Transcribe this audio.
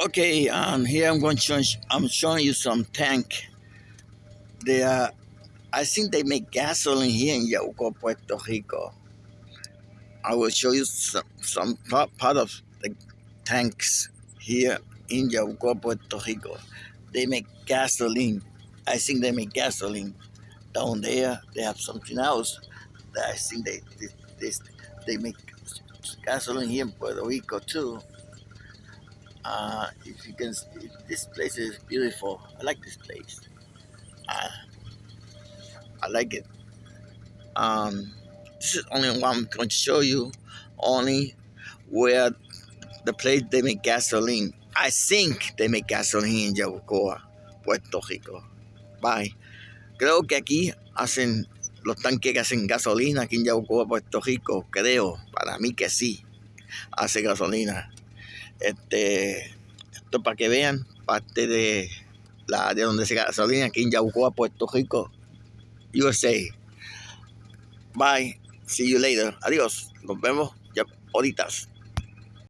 Okay, um, here I'm going to show, I'm showing you some tank. They are, I think they make gasoline here in Yauco, Puerto Rico. I will show you some, some part, part of the tanks here in Yauco, Puerto Rico. They make gasoline. I think they make gasoline. Down there, they have something else that I think they, they, they, they make gasoline here in Puerto Rico too. Uh, if you can, this place is beautiful. I like this place. Uh, I like it. Um, this is only one I'm going to show you. Only where the place they make gasoline. I think they make gasoline in Yabucoa, Puerto Rico. Bye. Creo que aquí hacen los tanques que hacen gasolina aquí en Yabucoa, Puerto Rico. Creo, para mí que sí, hace gasolina. Este, esto para que vean parte de la de donde se gasolina aquí en Yabucoa, Puerto Rico, USA. Bye. See you later. Adiós. Nos vemos ya ahorita.